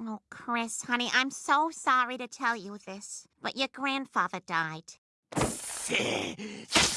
Oh, Chris, honey, I'm so sorry to tell you this, but your grandfather died.